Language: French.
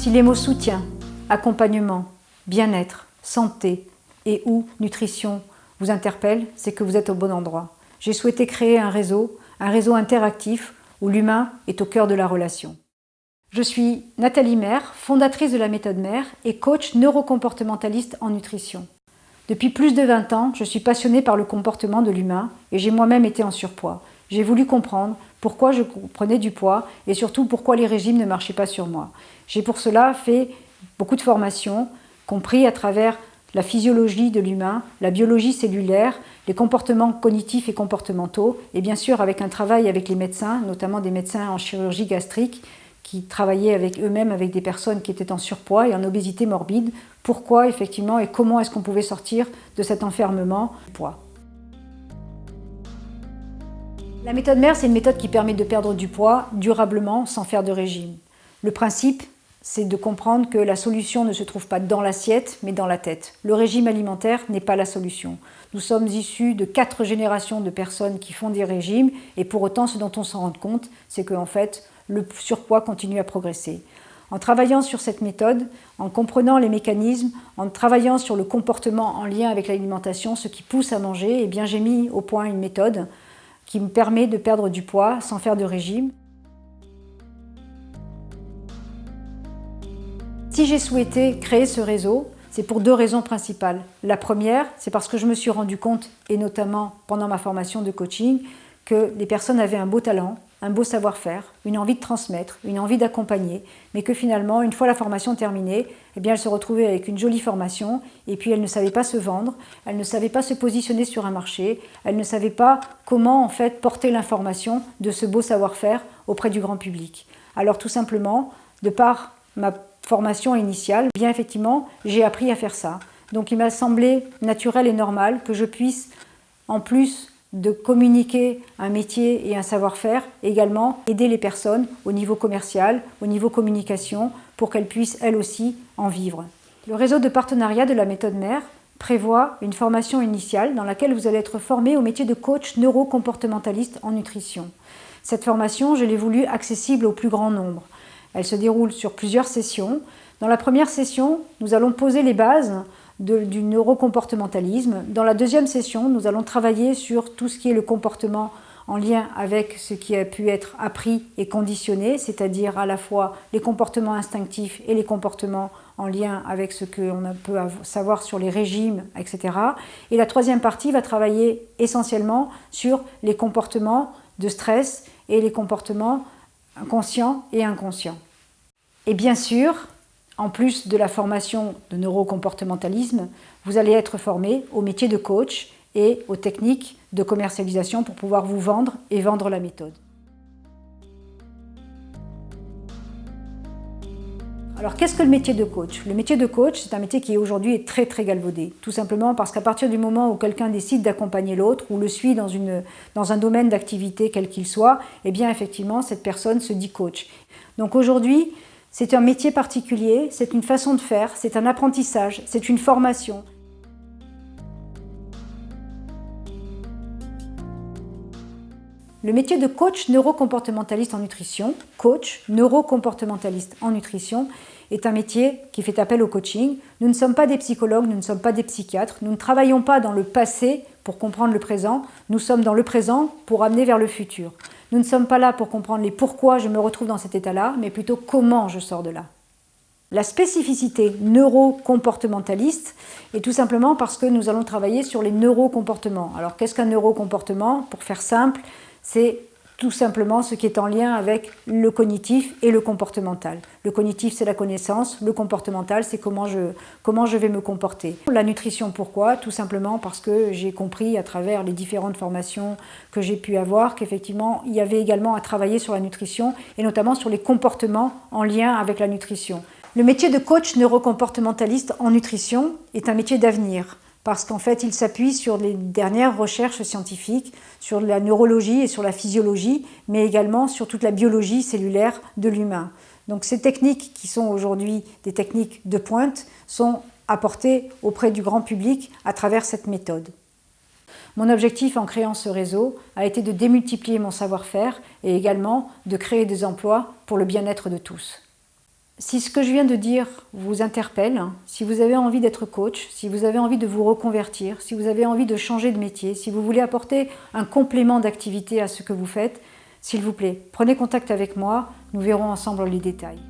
Si les mots soutien, accompagnement, bien-être, santé et ou nutrition vous interpellent, c'est que vous êtes au bon endroit. J'ai souhaité créer un réseau, un réseau interactif où l'humain est au cœur de la relation. Je suis Nathalie Maire, fondatrice de la méthode Mère et coach neurocomportementaliste en nutrition. Depuis plus de 20 ans, je suis passionnée par le comportement de l'humain et j'ai moi-même été en surpoids. J'ai voulu comprendre pourquoi je prenais du poids et surtout pourquoi les régimes ne marchaient pas sur moi. J'ai pour cela fait beaucoup de formations, compris à travers la physiologie de l'humain, la biologie cellulaire, les comportements cognitifs et comportementaux, et bien sûr avec un travail avec les médecins, notamment des médecins en chirurgie gastrique, qui travaillaient avec eux-mêmes avec des personnes qui étaient en surpoids et en obésité morbide, pourquoi effectivement et comment est-ce qu'on pouvait sortir de cet enfermement poids? La méthode mère, c'est une méthode qui permet de perdre du poids durablement sans faire de régime. Le principe, c'est de comprendre que la solution ne se trouve pas dans l'assiette, mais dans la tête. Le régime alimentaire n'est pas la solution. Nous sommes issus de quatre générations de personnes qui font des régimes, et pour autant, ce dont on s'en rend compte, c'est qu'en fait, le surpoids continue à progresser. En travaillant sur cette méthode, en comprenant les mécanismes, en travaillant sur le comportement en lien avec l'alimentation, ce qui pousse à manger, eh bien j'ai mis au point une méthode qui me permet de perdre du poids sans faire de régime. Si j'ai souhaité créer ce réseau, c'est pour deux raisons principales. La première, c'est parce que je me suis rendu compte, et notamment pendant ma formation de coaching, que les personnes avaient un beau talent, un beau savoir-faire, une envie de transmettre, une envie d'accompagner, mais que finalement, une fois la formation terminée, eh bien, elles se retrouvaient avec une jolie formation et puis elles ne savaient pas se vendre, elles ne savaient pas se positionner sur un marché, elles ne savaient pas comment en fait porter l'information de ce beau savoir-faire auprès du grand public. Alors tout simplement, de par ma formation initiale, eh bien effectivement, j'ai appris à faire ça. Donc il m'a semblé naturel et normal que je puisse, en plus de communiquer un métier et un savoir-faire, également aider les personnes au niveau commercial, au niveau communication, pour qu'elles puissent elles aussi en vivre. Le réseau de partenariat de la méthode mère prévoit une formation initiale dans laquelle vous allez être formé au métier de coach neurocomportementaliste en nutrition. Cette formation, je l'ai voulu accessible au plus grand nombre. Elle se déroule sur plusieurs sessions. Dans la première session, nous allons poser les bases du neurocomportementalisme. Dans la deuxième session, nous allons travailler sur tout ce qui est le comportement en lien avec ce qui a pu être appris et conditionné, c'est-à-dire à la fois les comportements instinctifs et les comportements en lien avec ce qu'on peut savoir sur les régimes, etc. Et la troisième partie va travailler essentiellement sur les comportements de stress et les comportements conscients et inconscients. Et bien sûr, en plus de la formation de neurocomportementalisme, vous allez être formé au métier de coach et aux techniques de commercialisation pour pouvoir vous vendre et vendre la méthode. Alors qu'est-ce que le métier de coach? Le métier de coach, c'est un métier qui aujourd'hui très très galvaudé. Tout simplement parce qu'à partir du moment où quelqu'un décide d'accompagner l'autre ou le suit dans, une, dans un domaine d'activité quel qu'il soit, eh bien effectivement cette personne se dit coach. Donc aujourd'hui, c'est un métier particulier, c'est une façon de faire, c'est un apprentissage, c'est une formation. Le métier de coach neurocomportementaliste en nutrition, coach neurocomportementaliste en nutrition, est un métier qui fait appel au coaching. Nous ne sommes pas des psychologues, nous ne sommes pas des psychiatres, nous ne travaillons pas dans le passé pour comprendre le présent, nous sommes dans le présent pour amener vers le futur. Nous ne sommes pas là pour comprendre les pourquoi je me retrouve dans cet état-là, mais plutôt comment je sors de là. La spécificité neurocomportementaliste est tout simplement parce que nous allons travailler sur les neurocomportements. Alors qu'est-ce qu'un neurocomportement? Pour faire simple, c'est tout simplement ce qui est en lien avec le cognitif et le comportemental. Le cognitif, c'est la connaissance, le comportemental, c'est comment je, comment je vais me comporter. La nutrition, pourquoi? Tout simplement parce que j'ai compris à travers les différentes formations que j'ai pu avoir qu'effectivement, il y avait également à travailler sur la nutrition et notamment sur les comportements en lien avec la nutrition. Le métier de coach neurocomportementaliste en nutrition est un métier d'avenir parce qu'en fait, il s'appuie sur les dernières recherches scientifiques, sur la neurologie et sur la physiologie, mais également sur toute la biologie cellulaire de l'humain. Donc ces techniques, qui sont aujourd'hui des techniques de pointe, sont apportées auprès du grand public à travers cette méthode. Mon objectif en créant ce réseau a été de démultiplier mon savoir-faire et également de créer des emplois pour le bien-être de tous. Si ce que je viens de dire vous interpelle, si vous avez envie d'être coach, si vous avez envie de vous reconvertir, si vous avez envie de changer de métier, si vous voulez apporter un complément d'activité à ce que vous faites, s'il vous plaît, prenez contact avec moi, nous verrons ensemble les détails.